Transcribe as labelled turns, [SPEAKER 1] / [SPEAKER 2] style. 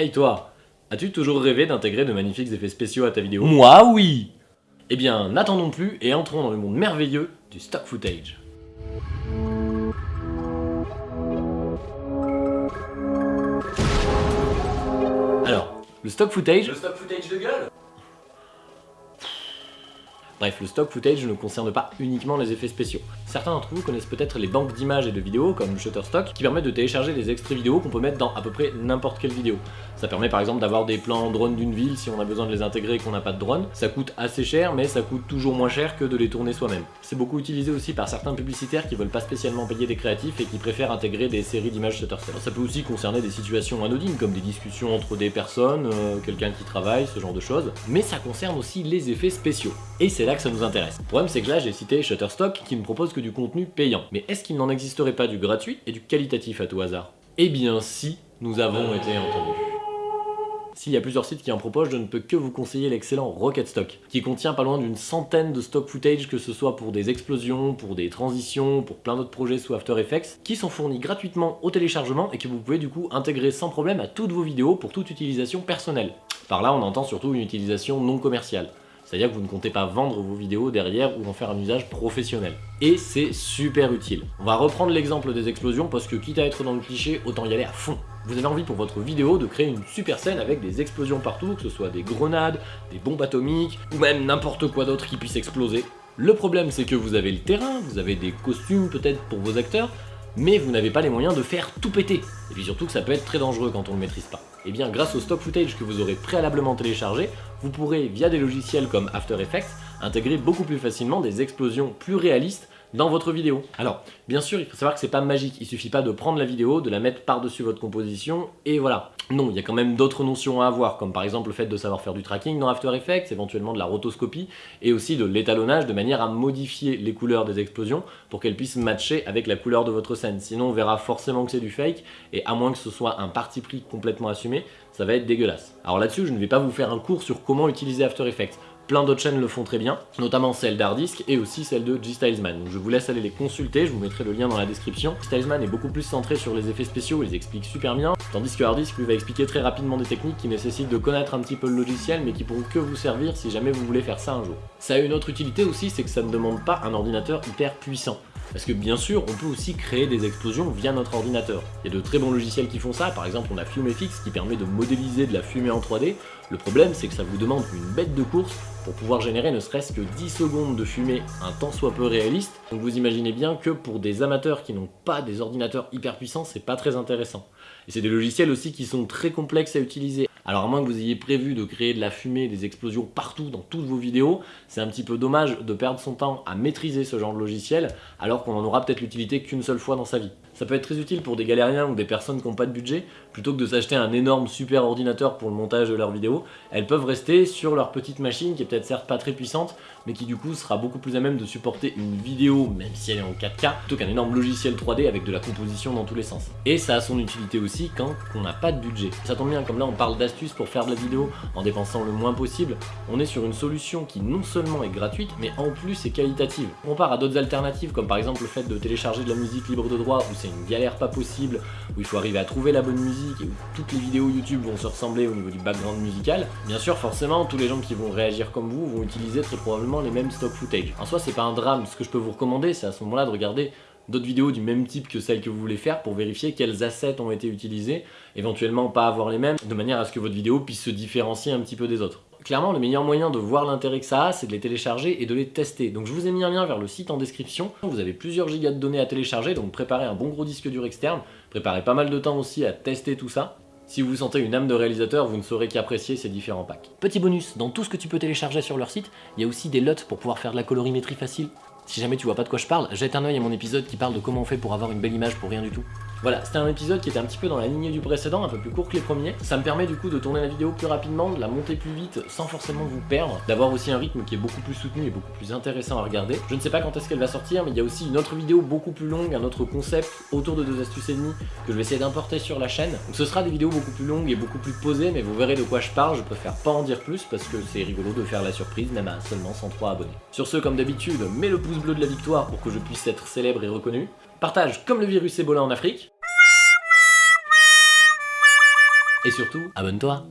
[SPEAKER 1] Hey toi, as-tu toujours rêvé d'intégrer de magnifiques effets spéciaux à ta vidéo?
[SPEAKER 2] Moi oui.
[SPEAKER 1] Eh bien, n'attendons plus et entrons dans le monde merveilleux du stock footage. Alors, le stock footage...
[SPEAKER 2] Le stock footage de gueule?
[SPEAKER 1] Bref, le stock footage ne concerne pas uniquement les effets spéciaux. Certains d'entre vous connaissent peut-être les banques d'images et de vidéos comme Shutterstock qui permettent de télécharger des extraits vidéo qu'on peut mettre dans à peu près n'importe quelle vidéo. Ça permet par exemple d'avoir des plans drone d'une ville si on a besoin de les intégrer et qu'on n'a pas de drone. Ça coûte assez cher mais ça coûte toujours moins cher que de les tourner soi-même. C'est beaucoup utilisé aussi par certains publicitaires qui veulent pas spécialement payer des créatifs et qui préfèrent intégrer des séries d'images Shutterstock. Ça peut aussi concerner des situations anodines comme des discussions entre des personnes, euh, quelqu'un qui travaille, ce genre de choses. Mais ça concerne aussi les effets spéciaux. Et c'est là que ça nous intéresse. Le problème c'est que là j'ai cité Shutterstock qui ne propose que du contenu payant. Mais est-ce qu'il n'en existerait pas du gratuit et du qualitatif à tout hasard? Eh bien si, nous avons été entendus. S'il y a plusieurs sites qui en proposent, je ne peux que vous conseiller l'excellent Rocket Stock, qui contient pas loin d'une centaine de stock footage, que ce soit pour des explosions, pour des transitions, pour plein d'autres projets sous After Effects, qui sont fournis gratuitement au téléchargement et que vous pouvez du coup intégrer sans problème à toutes vos vidéos pour toute utilisation personnelle. Par là, on entend surtout une utilisation non commerciale. C'est-à-dire que vous ne comptez pas vendre vos vidéos derrière ou en faire un usage professionnel. Et c'est super utile. On va reprendre l'exemple des explosions parce que quitte à être dans le cliché, autant y aller à fond. Vous avez envie pour votre vidéo de créer une super scène avec des explosions partout, que ce soit des grenades, des bombes atomiques, ou même n'importe quoi d'autre qui puisse exploser. Le problème c'est que vous avez le terrain, vous avez des costumes peut-être pour vos acteurs, mais vous n'avez pas les moyens de faire tout péter. Et puis surtout que ça peut être très dangereux quand on le maîtrise pas. Et bien grâce au stock footage que vous aurez préalablement téléchargé, vous pourrez via des logiciels comme After Effects intégrer beaucoup plus facilement des explosions plus réalistes dans votre vidéo. Alors, bien sûr, il faut savoir que c'est pas magique, il suffit pas de prendre la vidéo, de la mettre par-dessus votre composition, et voilà. Non, il y a quand même d'autres notions à avoir, comme par exemple le fait de savoir faire du tracking dans After Effects, éventuellement de la rotoscopie, et aussi de l'étalonnage de manière à modifier les couleurs des explosions pour qu'elles puissent matcher avec la couleur de votre scène. Sinon, on verra forcément que c'est du fake, et à moins que ce soit un parti pris complètement assumé, ça va être dégueulasse. Alors là-dessus, je ne vais pas vous faire un cours sur comment utiliser After Effects. Plein d'autres chaînes le font très bien, notamment celle d'Hardisk et aussi celle de G-Stylesman. Donc je vous laisse aller les consulter, je vous mettrai le lien dans la description. Stylesman est beaucoup plus centré sur les effets spéciaux, il les explique super bien, tandis que Hardisk lui va expliquer très rapidement des techniques qui nécessitent de connaître un petit peu le logiciel mais qui pourront que vous servir si jamais vous voulez faire ça un jour. Ça a une autre utilité aussi, c'est que ça ne demande pas un ordinateur hyper puissant. Parce que bien sûr, on peut aussi créer des explosions via notre ordinateur. Il y a de très bons logiciels qui font ça, par exemple on a FumeFX qui permet de modéliser de la fumée en 3D. Le problème c'est que ça vous demande une bête de course pour pouvoir générer ne serait-ce que 10 secondes de fumée un tant soit peu réaliste. Donc vous imaginez bien que pour des amateurs qui n'ont pas des ordinateurs hyper puissants, c'est pas très intéressant. Et c'est des logiciels aussi qui sont très complexes à utiliser. Alors à moins que vous ayez prévu de créer de la fumée, des explosions partout dans toutes vos vidéos, c'est un petit peu dommage de perdre son temps à maîtriser ce genre de logiciel alors qu'on en aura peut-être l'utilité qu'une seule fois dans sa vie. Ça peut être très utile pour des galériens ou des personnes qui n'ont pas de budget, plutôt que de s'acheter un énorme super ordinateur pour le montage de leurs vidéos, elles peuvent rester sur leur petite machine qui est peut-être certes pas très puissante, mais qui du coup sera beaucoup plus à même de supporter une vidéo, même si elle est en 4K, plutôt qu'un énorme logiciel 3D avec de la composition dans tous les sens. Et ça a son utilité aussi quand on n'a pas de budget. Ça tombe bien, comme là on parle d'astuces pour faire de la vidéo en dépensant le moins possible, on est sur une solution qui non seulement est gratuite, mais en plus est qualitative. On part à d'autres alternatives, comme par exemple le fait de télécharger de la musique libre de droit, où c'est une galère pas possible, où il faut arriver à trouver la bonne musique, et où toutes les vidéos YouTube vont se ressembler au niveau du background musical. Bien sûr, forcément, tous les gens qui vont réagir comme vous vont utiliser très probablement les mêmes stock footage. En soi, c'est pas un drame, ce que je peux vous recommander, c'est à ce moment-là de regarder d'autres vidéos du même type que celles que vous voulez faire pour vérifier quels assets ont été utilisés, éventuellement pas avoir les mêmes, de manière à ce que votre vidéo puisse se différencier un petit peu des autres. Clairement, le meilleur moyen de voir l'intérêt que ça a, c'est de les télécharger et de les tester. Donc je vous ai mis un lien vers le site en description. Vous avez plusieurs gigas de données à télécharger, donc préparez un bon gros disque dur externe. Préparez pas mal de temps aussi à tester tout ça. Si vous sentez une âme de réalisateur, vous ne saurez qu'apprécier ces différents packs. Petit bonus, dans tout ce que tu peux télécharger sur leur site, il y a aussi des LUT pour pouvoir faire de la colorimétrie facile. Si jamais tu vois pas de quoi je parle, jette un oeil à mon épisode qui parle de comment on fait pour avoir une belle image pour rien du tout. Voilà, c'était un épisode qui était un petit peu dans la lignée du précédent, un peu plus court que les premiers. Ça me permet du coup de tourner la vidéo plus rapidement, de la monter plus vite sans forcément vous perdre, d'avoir aussi un rythme qui est beaucoup plus soutenu et beaucoup plus intéressant à regarder. Je ne sais pas quand est-ce qu'elle va sortir, mais il y a aussi une autre vidéo beaucoup plus longue, un autre concept autour de deux astuces et demie que je vais essayer d'importer sur la chaîne. Donc ce sera des vidéos beaucoup plus longues et beaucoup plus posées, mais vous verrez de quoi je parle, je préfère pas en dire plus parce que c'est rigolo de faire la surprise, même à seulement 103 abonnés. Sur ce, comme d'habitude, mets le bleu de la victoire pour que je puisse être célèbre et reconnu. Partage comme le virus Ebola en Afrique. Et surtout, abonne-toi